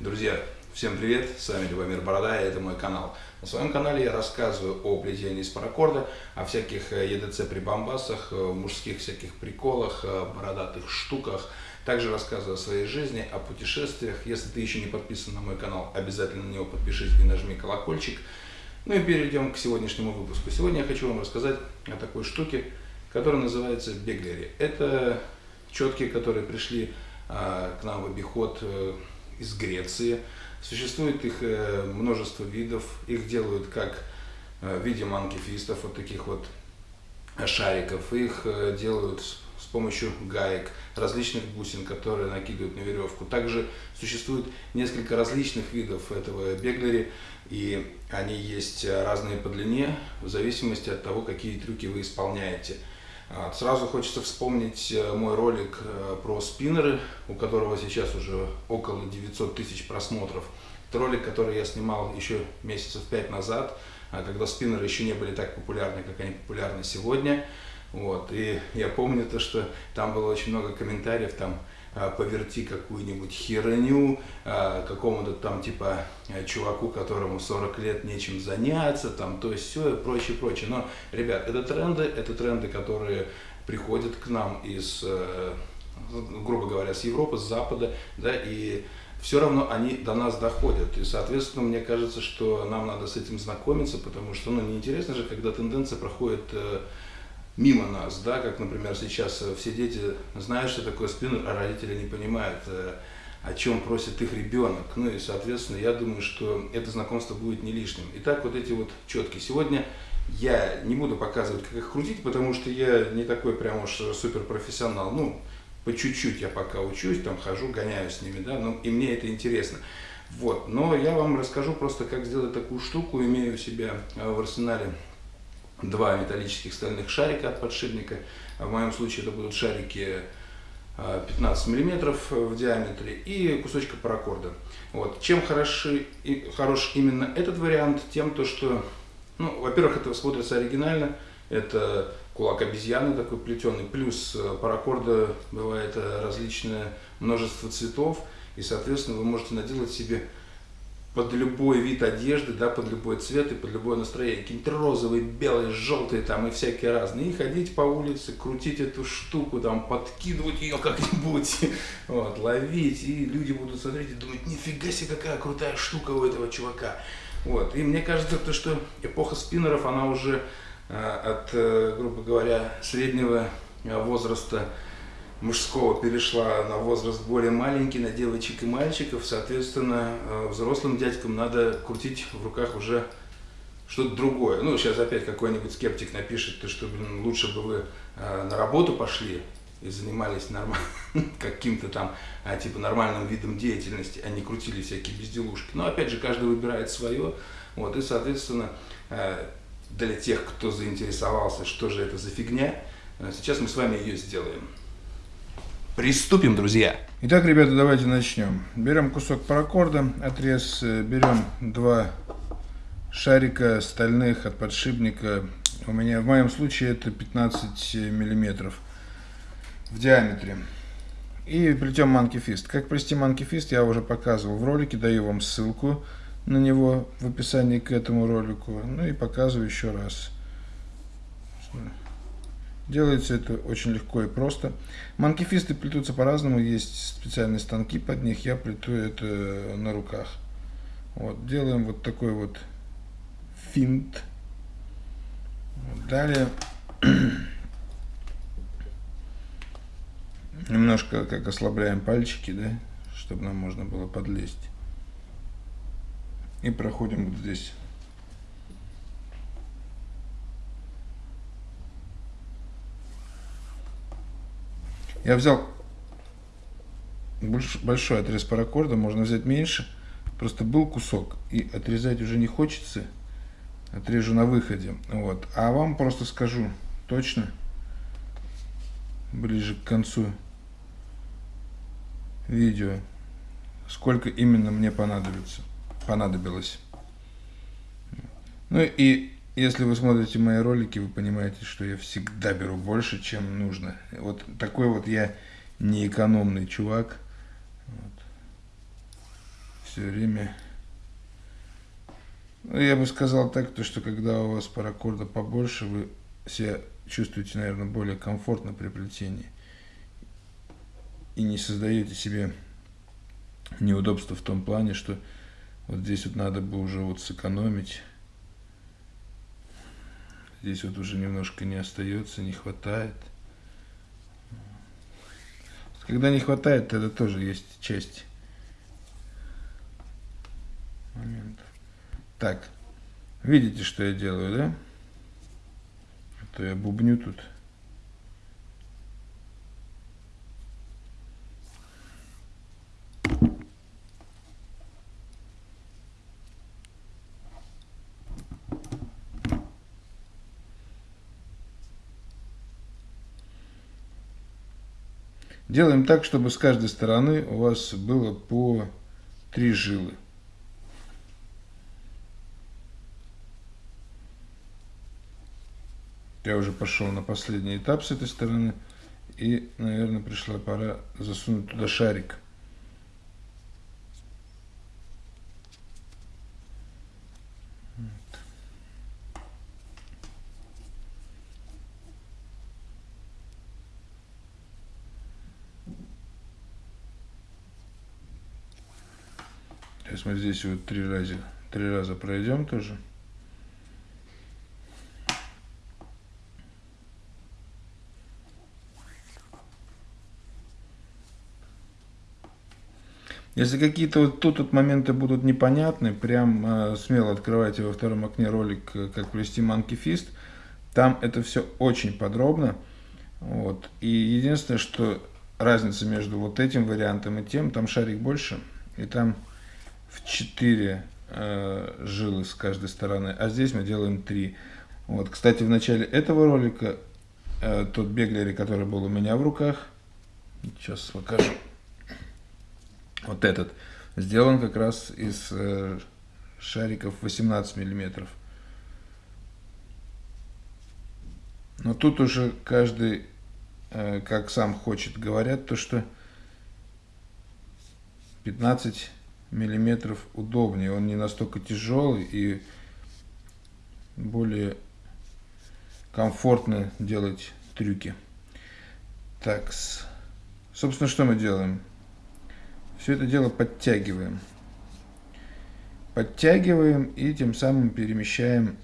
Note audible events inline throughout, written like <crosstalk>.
Друзья, всем привет, с вами Любомир Борода, и это мой канал. На своем канале я рассказываю о плетении из паракорда, о всяких EDC прибамбасах, мужских всяких приколах, бородатых штуках. Также рассказываю о своей жизни, о путешествиях. Если ты еще не подписан на мой канал, обязательно на него подпишись и нажми колокольчик. Ну и перейдем к сегодняшнему выпуску. Сегодня я хочу вам рассказать о такой штуке, которая называется беглери. Это четки, которые пришли а, к нам в обиход э, из Греции. Существует их э, множество видов. Их делают как э, в виде манкифистов, вот таких вот шариков. Их э, делают с помощью гаек, различных бусин, которые накидывают на веревку. Также существует несколько различных видов этого беглери, и они есть разные по длине, в зависимости от того, какие трюки вы исполняете. Сразу хочется вспомнить э, мой ролик э, про спиннеры, у которого сейчас уже около 900 тысяч просмотров. Это ролик, который я снимал еще месяцев пять назад, а когда спиннеры еще не были так популярны, как они популярны сегодня. Вот. И я помню то, что там было очень много комментариев, там а, поверти какую-нибудь херню а, какому-то там типа э, чуваку, которому 40 лет нечем заняться, там то есть все и прочее, прочее. Но, ребят, это тренды, это тренды, которые приходят к нам из, э, грубо говоря, с Европы, с Запада, да, и все равно они до нас доходят. И, соответственно, мне кажется, что нам надо с этим знакомиться, потому что, ну, неинтересно же, когда тенденция проходит э, мимо нас, да, как, например, сейчас э, все дети знают, что такое спиннер, а родители не понимают, э, о чем просит их ребенок. Ну и, соответственно, я думаю, что это знакомство будет не лишним. Итак, вот эти вот четки. Сегодня я не буду показывать, как их крутить, потому что я не такой прям уж суперпрофессионал. Ну, по чуть-чуть я пока учусь, там хожу, гоняю с ними, да, ну, и мне это интересно. Вот, но я вам расскажу просто, как сделать такую штуку, имею у себя э, в арсенале два металлических стальных шарика от подшипника. В моем случае это будут шарики 15 а, миллиметров в диаметре и кусочка паракорда. Вот. Чем хороши, хорош именно этот вариант? Тем, то, что, ну, во-первых, это смотрится оригинально, это кулак обезьяны такой плетеный, плюс э, паракорда бывает э, различное множество цветов, и, соответственно, вы можете наделать себе под любой вид одежды, да, под любой цвет и под любое настроение. Какие-то розовые, белые, желтые там и всякие разные. И ходить по улице, крутить эту штуку, там, подкидывать ее как-нибудь, <laughs> вот, ловить. И люди будут смотреть и думать, нифига себе, какая крутая штука у этого чувака. Вот. И мне кажется, то, что эпоха спиннеров, она уже э, от, э, грубо говоря, среднего э, возраста мужского перешла на возраст более маленький, на девочек и мальчиков. Соответственно, э, взрослым дядькам надо крутить в руках уже что-то другое. Ну, сейчас опять какой-нибудь скептик напишет, то, что блин, лучше бы вы э, на работу пошли и занимались норм... <laughs> каким-то там, а, типа, нормальным видом деятельности, а не крутили всякие безделушки. Но, опять же, каждый выбирает свое. Вот, и, соответственно, э, для тех, кто заинтересовался, что же это за фигня, сейчас мы с вами ее сделаем. Приступим, друзья. Итак, ребята, давайте начнем. Берем кусок паракорда, отрез, э, берем два шарика стальных от подшипника. У меня в моем случае это 15 миллиметров в диаметре. И плетем манкифист. Как плести манкифист я уже показывал в ролике, даю вам ссылку на него в описании к этому ролику. Ну и показываю еще раз. Делается это очень легко и просто. Манкифисты плетутся по-разному, есть специальные станки под них, я плету это на руках. Вот, делаем вот такой вот финт. Далее <clears throat> немножко как ослабляем пальчики, да, чтобы нам можно было подлезть. И проходим вот здесь Я взял большой отрез паракорда, можно взять меньше. Просто был кусок, и отрезать уже не хочется. Отрежу на выходе. Вот. А вам просто скажу точно, ближе к концу видео, сколько именно мне понадобится, понадобилось. Ну и если вы смотрите мои ролики, вы понимаете, что я всегда беру больше, чем нужно. Вот такой вот я неэкономный чувак. Вот. все время... Ну, я бы сказал так, то, что когда у вас паракорда побольше, вы себя чувствуете, наверное, более комфортно при плетении. И не создаете себе неудобства в том плане, что вот здесь вот надо бы уже вот сэкономить. Здесь вот уже немножко не остается, не хватает. Когда не хватает, тогда тоже есть часть моментов. Так, видите, что я делаю, да? А то я бубню тут. Делаем так, чтобы с каждой стороны у вас было по три жилы. Я уже пошел на последний этап с этой стороны. И, наверное, пришла пора засунуть туда шарик. Сейчас мы здесь вот три раза, три раза пройдем тоже. Если какие-то вот тут вот моменты будут непонятны, прям э, смело открывайте во втором окне ролик э, «Как плести Fist». Там это все очень подробно. Вот. И единственное, что разница между вот этим вариантом и тем, там шарик больше, и там в 4 э, жилы с каждой стороны, а здесь мы делаем 3. Вот, кстати, в начале этого ролика э, тот беглери, который был у меня в руках, сейчас покажу, вот этот, сделан как раз из э, шариков 18 миллиметров. Но тут уже каждый, э, как сам хочет, говорят, то что 15 миллиметров удобнее. Он не настолько тяжелый и более комфортно делать трюки. Так, собственно, что мы делаем? Все это дело подтягиваем. Подтягиваем и тем самым перемещаем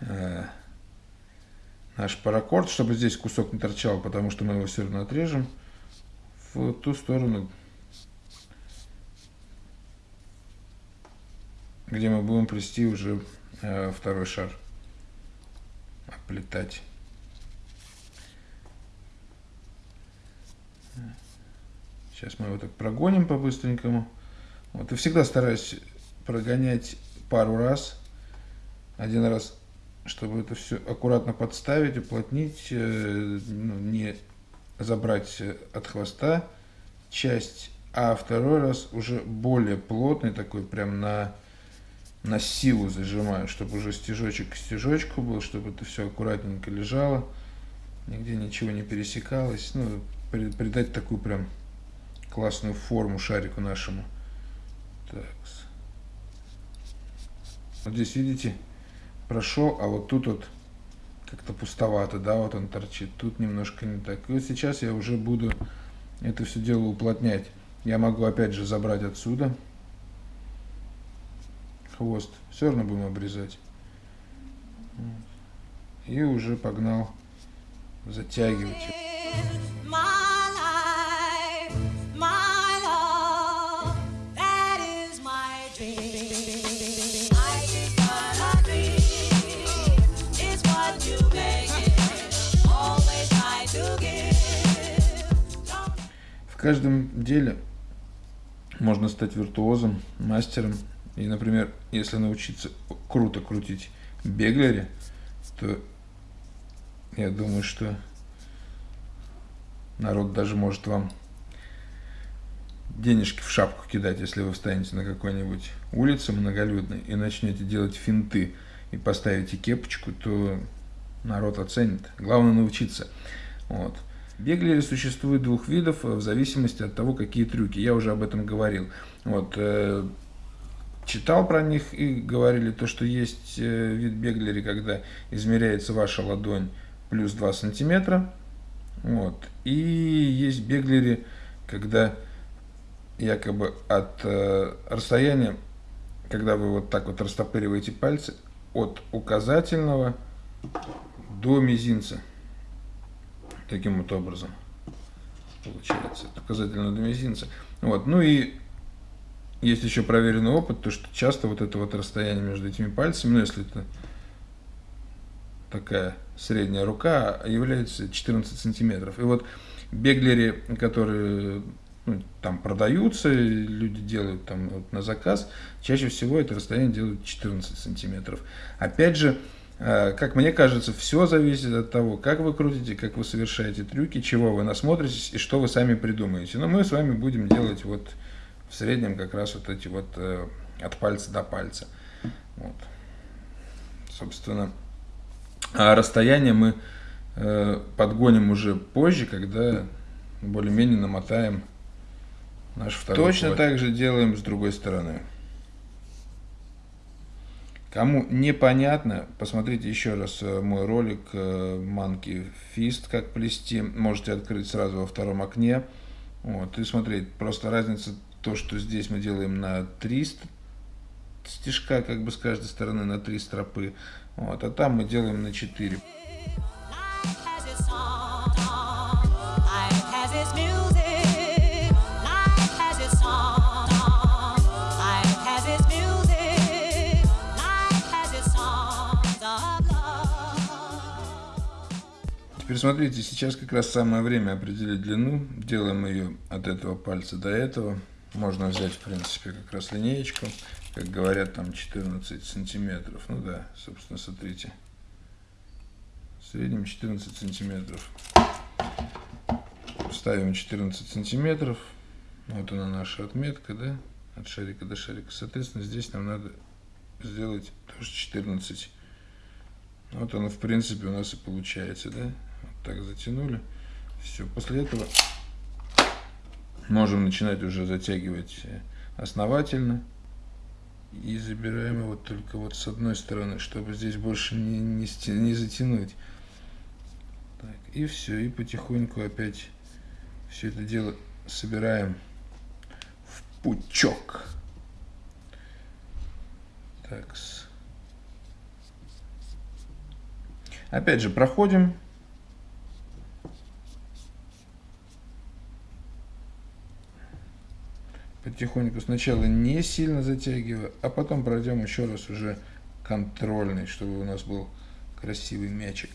э, наш паракорд, чтобы здесь кусок не торчал, потому что мы его все равно отрежем в ту сторону, где мы будем плести уже э, второй шар, оплетать. Сейчас мы его так прогоним по-быстренькому. Вот, и всегда стараюсь прогонять пару раз. Один раз, чтобы это все аккуратно подставить, уплотнить, э, ну, не забрать от хвоста часть, а второй раз уже более плотный, такой прям на на силу зажимаю, чтобы уже стежочек к стежочку был, чтобы это все аккуратненько лежало, нигде ничего не пересекалось, ну, придать такую прям классную форму шарику нашему. Так. Вот здесь, видите, прошел, а вот тут вот как-то пустовато, да, вот он торчит. Тут немножко не так. И вот сейчас я уже буду это все дело уплотнять. Я могу опять же забрать отсюда хвост. Все равно будем обрезать. И уже погнал затягивать. В каждом деле можно стать виртуозом, мастером, и, например, если научиться круто крутить беглере, то я думаю, что народ даже может вам денежки в шапку кидать, если вы встанете на какой-нибудь улице многолюдной и начнете делать финты и поставите кепочку, то народ оценит. Главное научиться. Вот. Беглери существует двух видов в зависимости от того, какие трюки. Я уже об этом говорил. Вот, э, читал про них и говорили то, что есть э, вид беглери, когда измеряется ваша ладонь плюс 2 сантиметра. Вот. И есть беглери, когда якобы от э, расстояния, когда вы вот так вот растопыриваете пальцы, от указательного до мизинца. Таким вот образом получается. От указательного до мизинца. Вот. Ну и есть еще проверенный опыт, то что часто вот это вот расстояние между этими пальцами, ну если это такая средняя рука, является 14 сантиметров. И вот беглери, которые ну, там продаются, люди делают там вот на заказ, чаще всего это расстояние делают 14 сантиметров. Опять же, э, как мне кажется, все зависит от того, как вы крутите, как вы совершаете трюки, чего вы насмотритесь и что вы сами придумаете. Но мы с вами будем делать вот в среднем как раз вот эти вот э, от пальца до пальца. Вот. Собственно, а расстояние мы э, подгоним уже позже, когда более-менее намотаем наш второй Точно плащ. так же делаем с другой стороны. Кому непонятно, посмотрите еще раз э, мой ролик э, Monkey Fist, как плести. Можете открыть сразу во втором окне. Вот, и смотреть. Просто разница то, что здесь мы делаем на 300 стежка, как бы с каждой стороны на 3 стропы, вот, а там мы делаем на 4. Теперь смотрите, сейчас как раз самое время определить длину. Делаем ее от этого пальца до этого. Можно взять, в принципе, как раз линеечку, как говорят, там 14 сантиметров. Ну да, собственно, смотрите. В среднем 14 сантиметров. Ставим 14 сантиметров. Вот она наша отметка, да, от шарика до шарика. Соответственно, здесь нам надо сделать тоже 14. Вот оно, в принципе, у нас и получается, да. Вот так затянули. Все. После этого Можем начинать уже затягивать э, основательно. И забираем его только вот с одной стороны, чтобы здесь больше не, не, не затянуть. Так, и все, и потихоньку опять все это дело собираем в пучок. Так. Опять же, проходим потихоньку сначала не сильно затягивая, а потом пройдем еще раз уже контрольный, чтобы у нас был красивый мячик.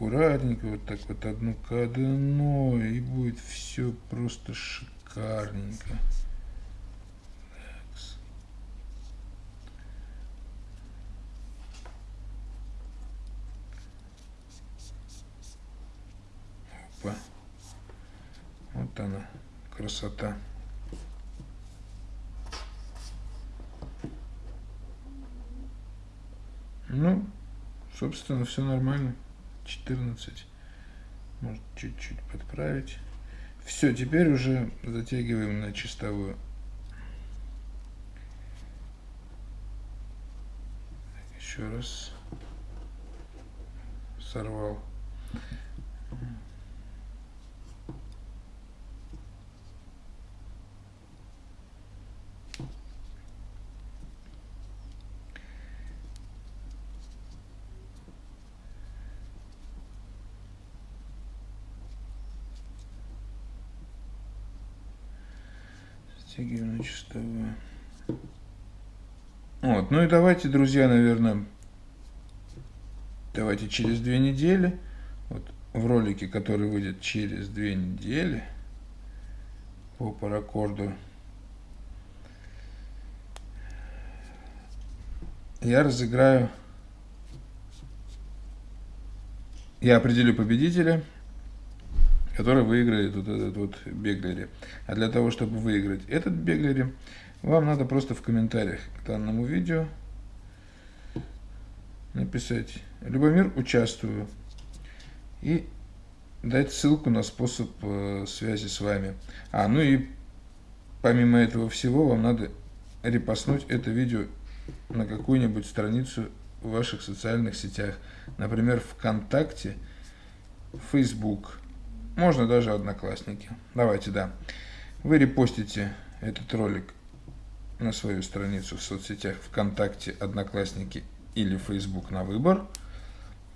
Аккуратненько, вот так вот одну к одной, и будет все просто шикарненько. Опа. Вот она, красота. Ну, собственно, все нормально. 14. Может чуть-чуть подправить. Все, теперь уже затягиваем на чистовую. Еще раз. Сорвал. Стягиваем на чистовую. Вот, ну и давайте, друзья, наверное, давайте через две недели, вот в ролике, который выйдет через две недели по паракорду, я разыграю, я определю победителя, который выиграет вот этот вот беглери. А для того, чтобы выиграть этот беглери, вам надо просто в комментариях к данному видео написать «Любомир, участвую» и дать ссылку на способ э, связи с вами. А, ну и помимо этого всего вам надо репостнуть это видео на какую-нибудь страницу в ваших социальных сетях. Например, ВКонтакте, Facebook, можно даже Одноклассники. Давайте, да. Вы репостите этот ролик на свою страницу в соцсетях ВКонтакте, Одноклассники или Facebook на выбор.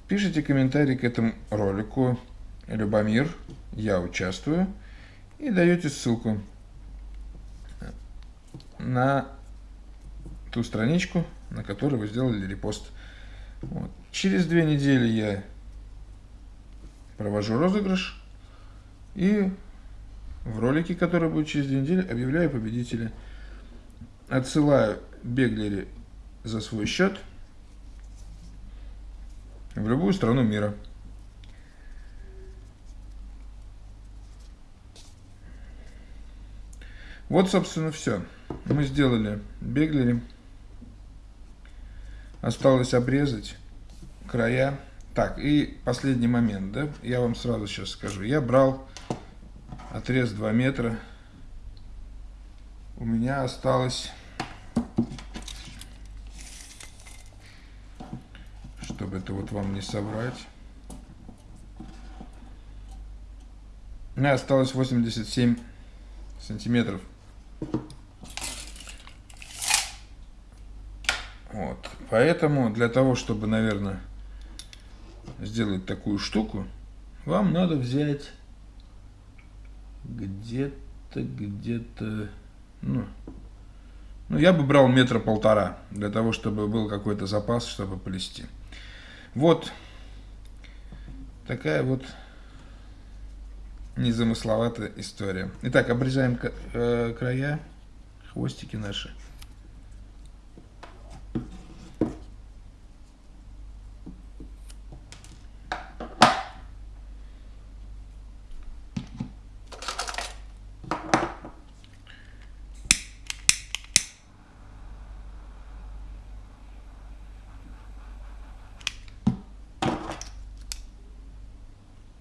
Пишите комментарий к этому ролику Любомир, я участвую, и даете ссылку на ту страничку, на которой вы сделали репост. Вот. Через две недели я провожу розыгрыш и в ролике, который будет через две недели, объявляю победителя. Отсылаю Беглери за свой счет в любую страну мира. Вот, собственно, все. Мы сделали Беглери. Осталось обрезать края. Так, и последний момент, да, я вам сразу сейчас скажу. Я брал отрез 2 метра. У меня осталось, чтобы это вот вам не соврать, у меня осталось 87 сантиметров. Вот. Поэтому для того, чтобы, наверное, сделать такую штуку, вам надо взять где-то, где-то, ну, ну, я бы брал метра полтора, для того, чтобы был какой-то запас, чтобы плести. Вот такая вот незамысловатая история. Итак, обрезаем э, края, хвостики наши.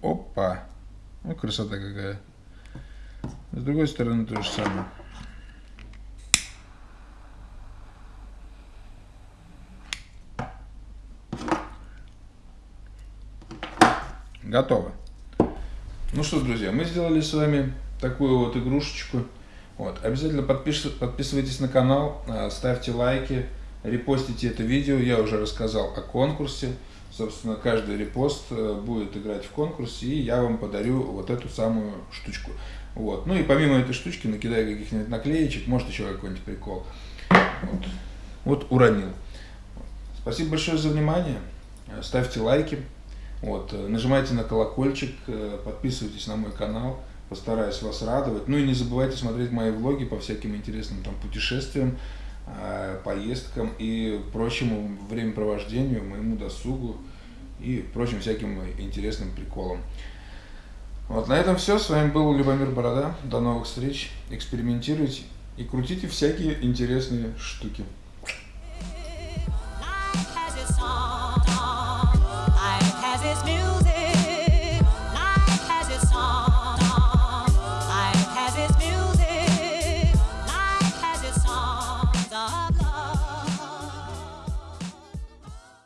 Опа! Ну, красота какая. С другой стороны то же самое. Готово. Ну что, друзья, мы сделали с вами такую вот игрушечку. Вот. Обязательно подпиш... подписывайтесь на канал, а, ставьте лайки, репостите это видео. Я уже рассказал о конкурсе. Собственно, каждый репост э, будет играть в конкурсе, и я вам подарю вот эту самую штучку. Вот. Ну и помимо этой штучки накидаю каких-нибудь наклеечек, может еще какой-нибудь прикол. Вот. вот уронил. Спасибо большое за внимание. Ставьте лайки. Вот. Нажимайте на колокольчик, э, подписывайтесь на мой канал. Постараюсь вас радовать. Ну и не забывайте смотреть мои влоги по всяким интересным там путешествиям. Э, поездкам и прочему времяпровождению, моему досугу и прочим всяким интересным приколам. Вот на этом все. С вами был Любомир Борода. До новых встреч. Экспериментируйте и крутите всякие интересные штуки.